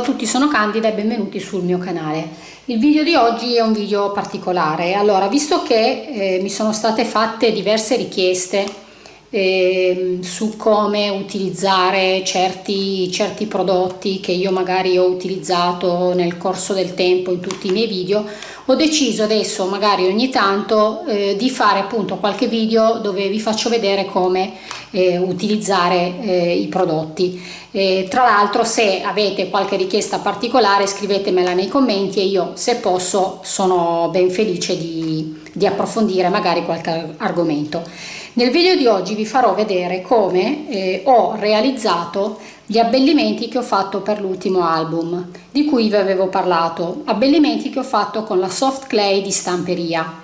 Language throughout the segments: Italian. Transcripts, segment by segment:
A tutti, sono Candida e benvenuti sul mio canale. Il video di oggi è un video particolare. Allora, visto che eh, mi sono state fatte diverse richieste eh, su come utilizzare certi, certi prodotti che io magari ho utilizzato nel corso del tempo in tutti i miei video, ho deciso adesso magari ogni tanto eh, di fare appunto qualche video dove vi faccio vedere come eh, utilizzare eh, i prodotti. Eh, tra l'altro se avete qualche richiesta particolare scrivetemela nei commenti e io se posso sono ben felice di, di approfondire magari qualche argomento nel video di oggi vi farò vedere come eh, ho realizzato gli abbellimenti che ho fatto per l'ultimo album di cui vi avevo parlato. Abbellimenti che ho fatto con la soft clay di stamperia.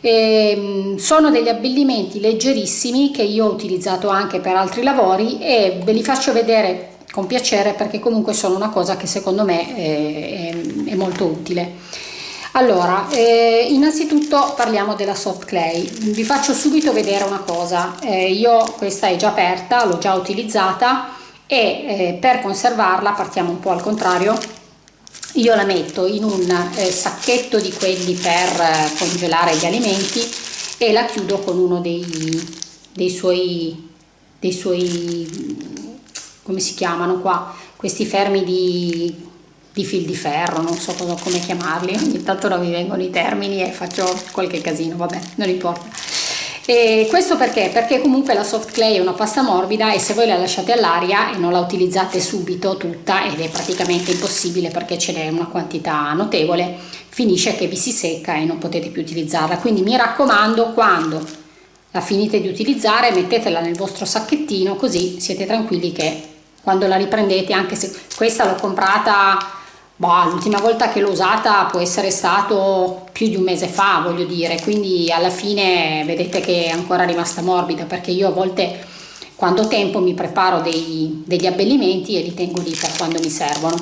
E, ehm, sono degli abbellimenti leggerissimi che io ho utilizzato anche per altri lavori e ve li faccio vedere con piacere perché comunque sono una cosa che secondo me è, è, è molto utile allora eh, innanzitutto parliamo della soft clay. Vi faccio subito vedere una cosa. Eh, io questa è già aperta l'ho già utilizzata e eh, per conservarla partiamo un po' al contrario io la metto in un eh, sacchetto di quelli per eh, congelare gli alimenti e la chiudo con uno dei, dei suoi dei suoi come si chiamano qua questi fermi di, di fil di ferro non so cosa, come chiamarli ogni tanto non mi vengono i termini e faccio qualche casino vabbè non importa e questo perché? Perché comunque la soft clay è una pasta morbida e se voi la lasciate all'aria e non la utilizzate subito tutta ed è praticamente impossibile perché ce n'è una quantità notevole, finisce che vi si secca e non potete più utilizzarla. Quindi mi raccomando quando la finite di utilizzare mettetela nel vostro sacchettino così siete tranquilli che quando la riprendete, anche se questa l'ho comprata Boh, l'ultima volta che l'ho usata può essere stato più di un mese fa, voglio dire, quindi alla fine vedete che è ancora rimasta morbida perché io a volte quando ho tempo mi preparo dei, degli abbellimenti e li tengo lì per quando mi servono.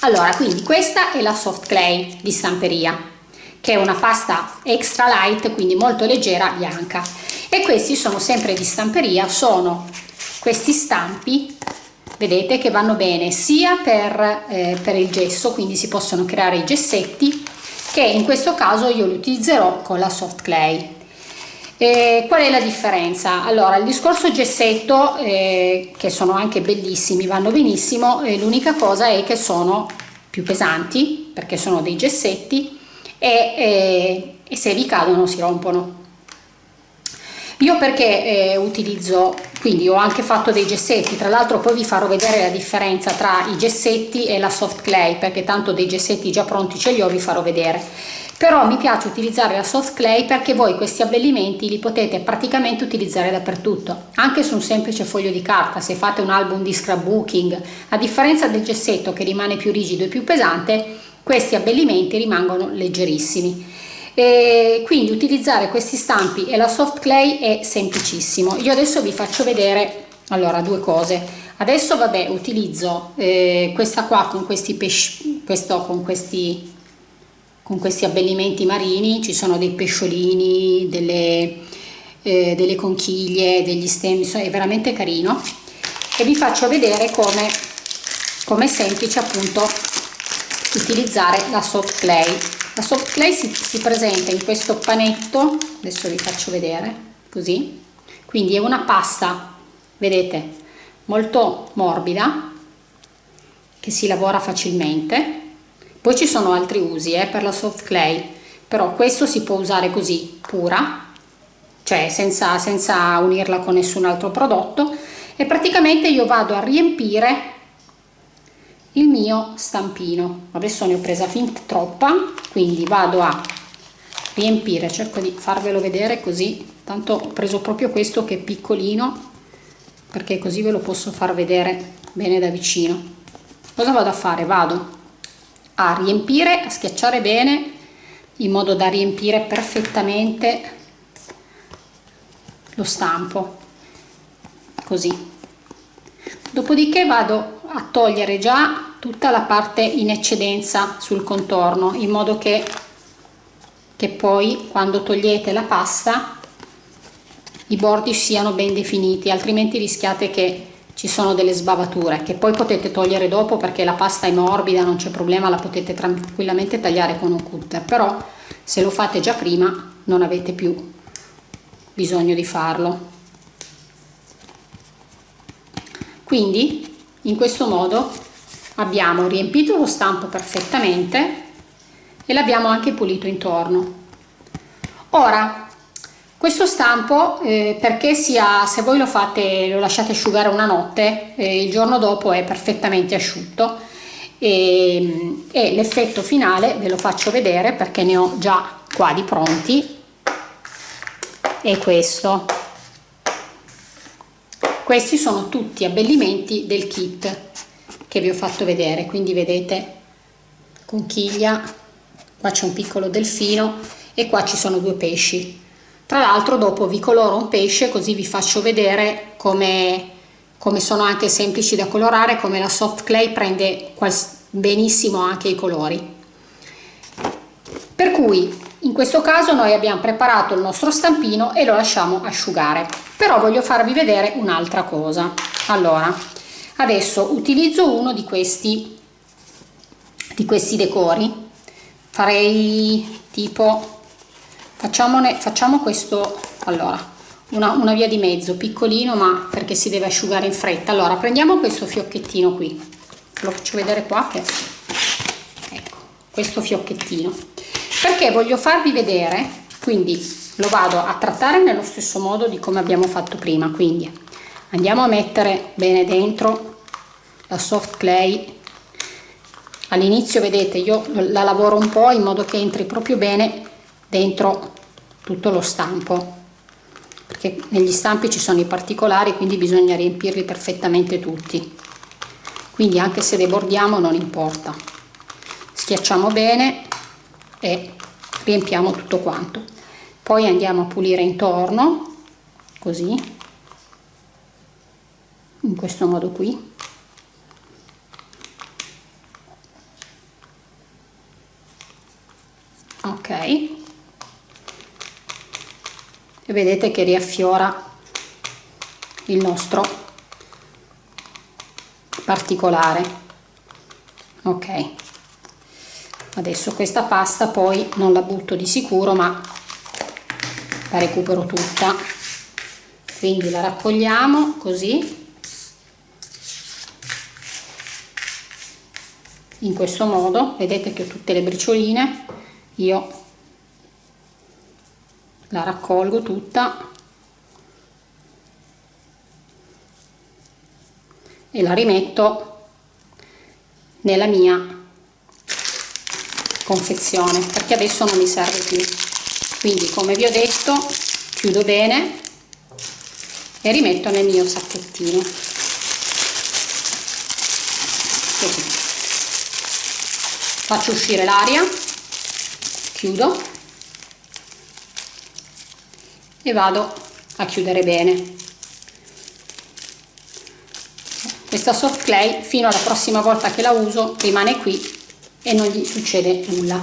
Allora, quindi questa è la soft clay di stamperia, che è una pasta extra light, quindi molto leggera, bianca. E questi sono sempre di stamperia, sono questi stampi vedete che vanno bene sia per, eh, per il gesso quindi si possono creare i gessetti che in questo caso io li utilizzerò con la soft clay e qual è la differenza? Allora il discorso gessetto eh, che sono anche bellissimi vanno benissimo eh, l'unica cosa è che sono più pesanti perché sono dei gessetti e, e, e se vi cadono si rompono io perché eh, utilizzo quindi ho anche fatto dei gessetti tra l'altro poi vi farò vedere la differenza tra i gessetti e la soft clay perché tanto dei gessetti già pronti ce li ho vi farò vedere. Però mi piace utilizzare la soft clay perché voi questi abbellimenti li potete praticamente utilizzare dappertutto anche su un semplice foglio di carta se fate un album di scrapbooking. A differenza del gessetto che rimane più rigido e più pesante questi abbellimenti rimangono leggerissimi e quindi utilizzare questi stampi e la soft clay è semplicissimo. Io adesso vi faccio vedere allora due cose. Adesso vabbè utilizzo eh, questa qua con questi pesci questo con questi con questi abbellimenti marini. Ci sono dei pesciolini delle, eh, delle conchiglie degli stemmi è veramente carino. E vi faccio vedere come come è semplice appunto utilizzare la soft clay la soft clay si, si presenta in questo panetto adesso vi faccio vedere così. Quindi è una pasta vedete molto morbida che si lavora facilmente. Poi ci sono altri usi eh, per la soft clay però questo si può usare così pura cioè senza, senza unirla con nessun altro prodotto. E praticamente io vado a riempire il mio stampino. Adesso ne ho presa fin troppa quindi vado a riempire cerco di farvelo vedere così. Tanto ho preso proprio questo che è piccolino perché così ve lo posso far vedere bene da vicino. Cosa vado a fare? Vado a riempire a schiacciare bene in modo da riempire perfettamente lo stampo. Così. Dopodiché vado a togliere già tutta la parte in eccedenza sul contorno in modo che, che poi quando togliete la pasta i bordi siano ben definiti altrimenti rischiate che ci sono delle sbavature che poi potete togliere dopo perché la pasta è morbida non c'è problema la potete tranquillamente tagliare con un cutter però se lo fate già prima non avete più bisogno di farlo. Quindi in questo modo abbiamo riempito lo stampo perfettamente e l'abbiamo anche pulito intorno. Ora questo stampo eh, perché sia se voi lo fate lo lasciate asciugare una notte eh, il giorno dopo è perfettamente asciutto e, e l'effetto finale ve lo faccio vedere perché ne ho già qua di pronti è questo questi sono tutti abbellimenti del kit che vi ho fatto vedere quindi vedete conchiglia qua c'è un piccolo delfino e qua ci sono due pesci. Tra l'altro dopo vi coloro un pesce così vi faccio vedere come, come sono anche semplici da colorare come la soft clay prende benissimo anche i colori. Per cui in questo caso noi abbiamo preparato il nostro stampino e lo lasciamo asciugare. Però voglio farvi vedere un'altra cosa. Allora adesso utilizzo uno di questi di questi decori. Farei tipo facciamone facciamo questo allora una, una via di mezzo piccolino ma perché si deve asciugare in fretta. Allora prendiamo questo fiocchettino qui. Lo faccio vedere qua che ecco questo fiocchettino perché voglio farvi vedere quindi lo vado a trattare nello stesso modo di come abbiamo fatto prima quindi andiamo a mettere bene dentro la soft clay. All'inizio vedete io la lavoro un po' in modo che entri proprio bene dentro tutto lo stampo perché negli stampi ci sono i particolari quindi bisogna riempirli perfettamente tutti. Quindi anche se debordiamo non importa. Schiacciamo bene e riempiamo tutto quanto. Poi andiamo a pulire intorno così in questo modo qui. Ok. E vedete che riaffiora il nostro particolare. Ok adesso questa pasta poi non la butto di sicuro ma la recupero tutta. Quindi la raccogliamo così. In questo modo vedete che ho tutte le bricioline io la raccolgo tutta e la rimetto nella mia confezione perché adesso non mi serve più. Quindi come vi ho detto chiudo bene e rimetto nel mio sacchettino. Così. Faccio uscire l'aria chiudo e vado a chiudere bene. Questa soft clay fino alla prossima volta che la uso rimane qui e non gli succede nulla.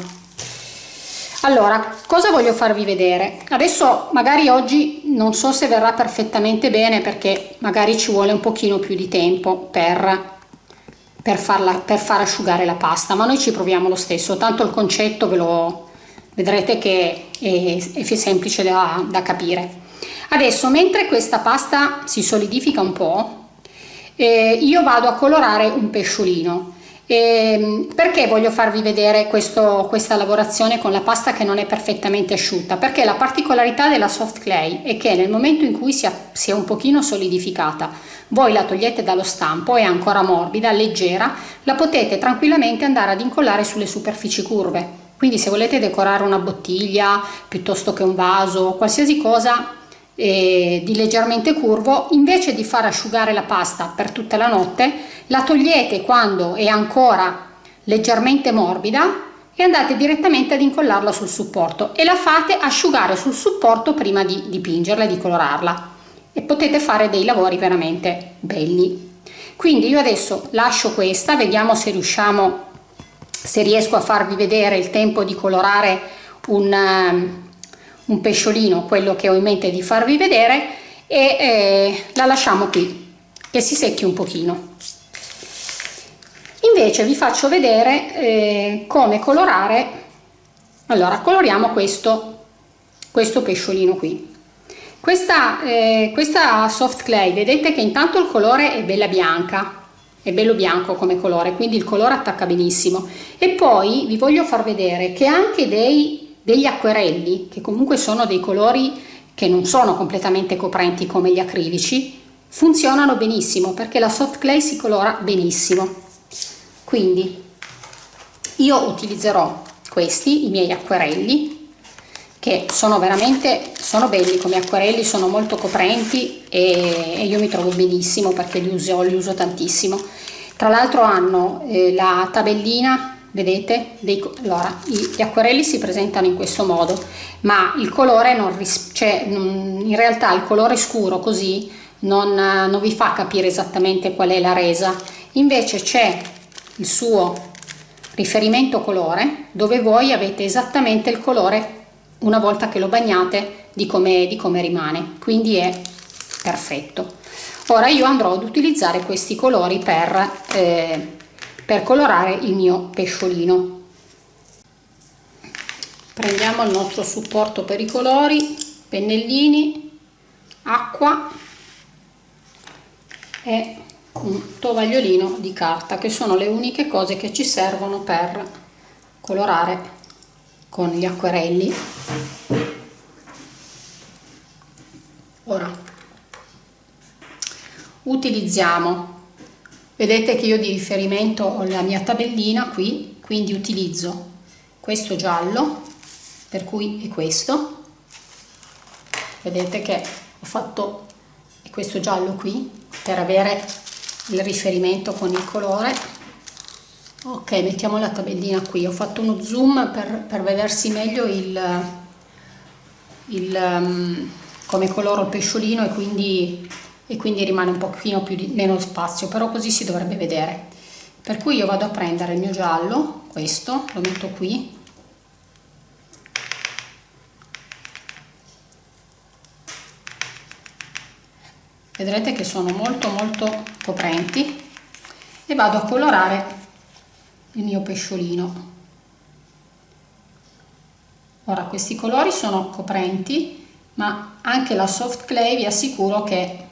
Allora cosa voglio farvi vedere? Adesso magari oggi non so se verrà perfettamente bene perché magari ci vuole un pochino più di tempo per per, farla, per far asciugare la pasta ma noi ci proviamo lo stesso. Tanto il concetto ve lo vedrete che è, è semplice da, da capire. Adesso mentre questa pasta si solidifica un po' eh, io vado a colorare un pesciolino e ehm, perché voglio farvi vedere questo, questa lavorazione con la pasta che non è perfettamente asciutta? Perché la particolarità della soft clay è che nel momento in cui si, è un pochino solidificata, voi la togliete dallo stampo, è ancora morbida, leggera, la potete tranquillamente andare ad incollare sulle superfici curve. Quindi se volete decorare una bottiglia piuttosto che un vaso, qualsiasi cosa eh, di leggermente curvo, invece di far asciugare la pasta per tutta la notte, la togliete quando è ancora leggermente morbida e andate direttamente ad incollarla sul supporto e la fate asciugare sul supporto prima di dipingerla e di colorarla e potete fare dei lavori veramente belli. Quindi io adesso lascio questa, vediamo se riusciamo, se riesco a farvi vedere il tempo di colorare un un pesciolino quello che ho in mente di farvi vedere e eh, la lasciamo qui che si secchi un pochino. Invece vi faccio vedere eh, come colorare. Allora coloriamo questo questo pesciolino qui. Questa, eh, questa soft clay vedete che intanto il colore è bella bianca è bello bianco come colore quindi il colore attacca benissimo. E poi vi voglio far vedere che anche dei, degli acquerelli che comunque sono dei colori che non sono completamente coprenti come gli acrilici funzionano benissimo perché la soft clay si colora benissimo. Quindi io utilizzerò questi i miei acquerelli che sono veramente sono belli come acquerelli sono molto coprenti e, e io mi trovo benissimo perché li uso, li uso tantissimo. Tra l'altro hanno eh, la tabellina vedete? Dei, allora gli acquerelli si presentano in questo modo ma il colore non cioè in realtà il colore scuro così non, non vi fa capire esattamente qual è la resa. Invece c'è il suo riferimento colore dove voi avete esattamente il colore una volta che lo bagnate di come, di rimane. Quindi è perfetto. Ora io andrò ad utilizzare questi colori per, eh, per colorare il mio pesciolino. Prendiamo il nostro supporto per i colori pennellini acqua e un tovagliolino di carta che sono le uniche cose che ci servono per colorare con gli acquerelli. Ora utilizziamo vedete che io di riferimento ho la mia tabellina qui quindi utilizzo questo giallo per cui è questo. Vedete che ho fatto questo giallo qui per avere il riferimento con il colore. Ok mettiamo la tabellina qui. Ho fatto uno zoom per, per vedersi meglio il, il um, come coloro il pesciolino e quindi, e quindi rimane un pochino più di, meno spazio però così si dovrebbe vedere. Per cui io vado a prendere il mio giallo questo lo metto qui. Vedrete che sono molto molto coprenti. E vado a colorare il mio pesciolino. Ora questi colori sono coprenti ma anche la soft clay vi assicuro che,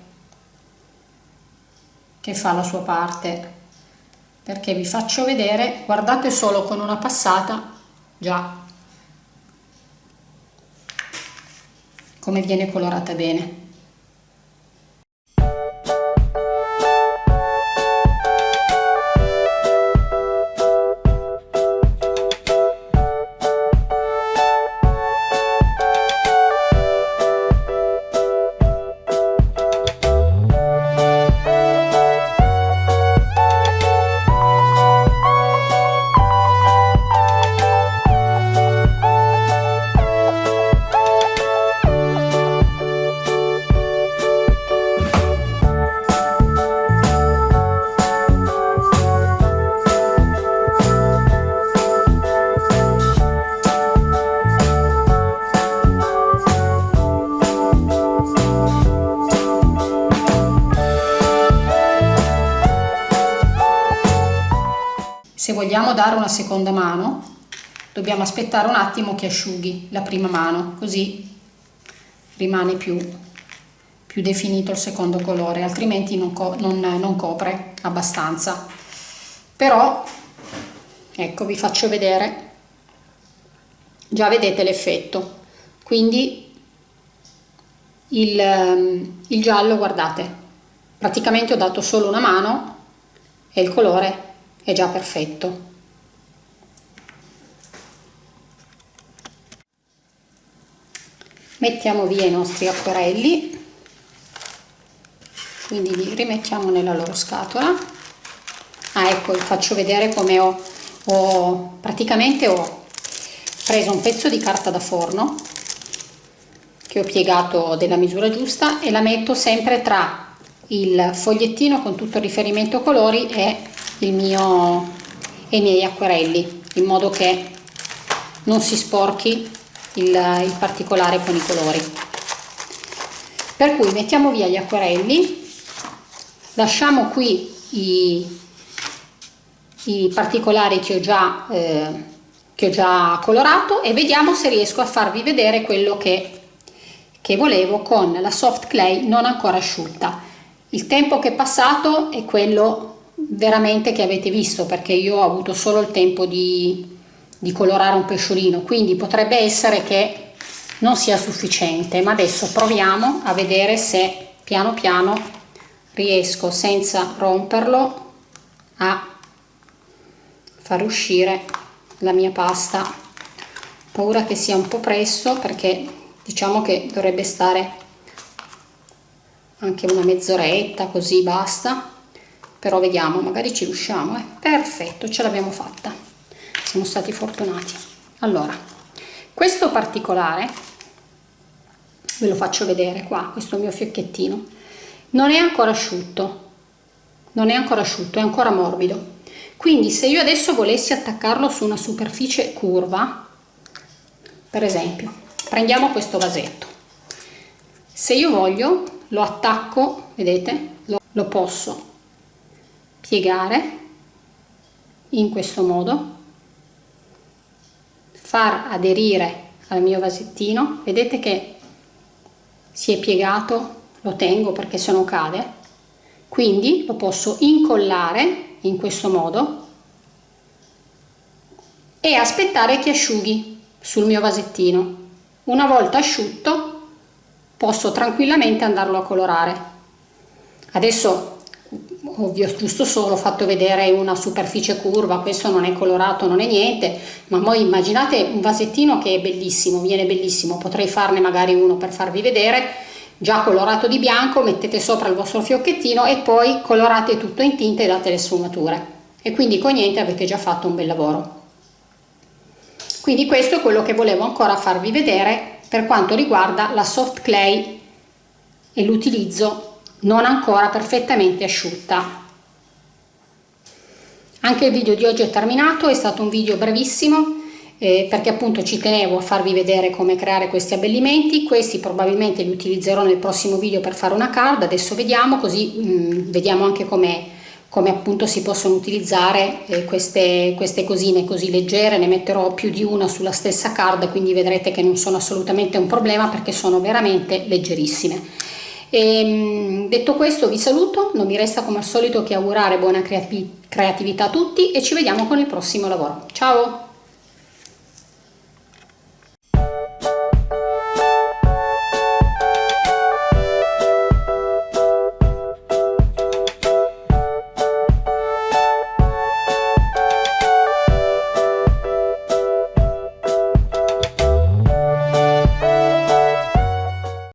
che fa la sua parte. Perché vi faccio vedere guardate solo con una passata già. Come viene colorata bene vogliamo dare una seconda mano? Dobbiamo aspettare un attimo che asciughi la prima mano così rimane più, più definito il secondo colore altrimenti non, co non, non copre abbastanza. Però ecco vi faccio vedere. Già vedete l'effetto. Quindi il, il giallo guardate praticamente ho dato solo una mano e il colore è già perfetto. Mettiamo via i nostri acquerelli. Quindi li rimettiamo nella loro scatola. Ah ecco vi faccio vedere come ho, ho praticamente ho preso un pezzo di carta da forno che ho piegato della misura giusta e la metto sempre tra il fogliettino con tutto il riferimento colori e mio e i miei acquerelli in modo che non si sporchi il, il particolare con i colori. Per cui mettiamo via gli acquerelli lasciamo qui i, i particolari che ho già eh, che ho già colorato e vediamo se riesco a farvi vedere quello che, che volevo con la soft clay non ancora asciutta il tempo che è passato è quello veramente che avete visto perché io ho avuto solo il tempo di, di colorare un pesciolino. Quindi potrebbe essere che non sia sufficiente ma adesso proviamo a vedere se piano piano riesco senza romperlo a far uscire la mia pasta. Paura che sia un po' presto perché diciamo che dovrebbe stare anche una mezz'oretta così basta. Però vediamo magari ci riusciamo eh. perfetto ce l'abbiamo fatta. Siamo stati fortunati. Allora questo particolare ve lo faccio vedere qua questo mio fiocchettino non è ancora asciutto. Non è ancora asciutto è ancora morbido. Quindi se io adesso volessi attaccarlo su una superficie curva per esempio prendiamo questo vasetto. Se io voglio lo attacco vedete? Lo, lo posso piegare in questo modo. Far aderire al mio vasettino. Vedete che si è piegato lo tengo perché se no cade. Quindi lo posso incollare in questo modo e aspettare che asciughi sul mio vasettino. Una volta asciutto posso tranquillamente andarlo a colorare. Adesso ovvio giusto solo ho fatto vedere una superficie curva questo non è colorato non è niente ma poi immaginate un vasettino che è bellissimo viene bellissimo potrei farne magari uno per farvi vedere. Già colorato di bianco mettete sopra il vostro fiocchettino e poi colorate tutto in tinta e date le sfumature. E quindi con niente avete già fatto un bel lavoro. Quindi questo è quello che volevo ancora farvi vedere per quanto riguarda la soft clay e l'utilizzo non ancora perfettamente asciutta. Anche il video di oggi è terminato è stato un video brevissimo eh, perché appunto ci tenevo a farvi vedere come creare questi abbellimenti. Questi probabilmente li utilizzerò nel prossimo video per fare una card adesso vediamo così mh, mm, vediamo anche come come appunto si possono utilizzare eh, queste, queste cosine così leggere, ne metterò più di una sulla stessa card, quindi vedrete che non sono assolutamente un problema perché sono veramente leggerissime. E, ehm, detto questo vi saluto, non mi resta come al solito che augurare buona creatività a tutti e ci vediamo con il prossimo lavoro. Ciao!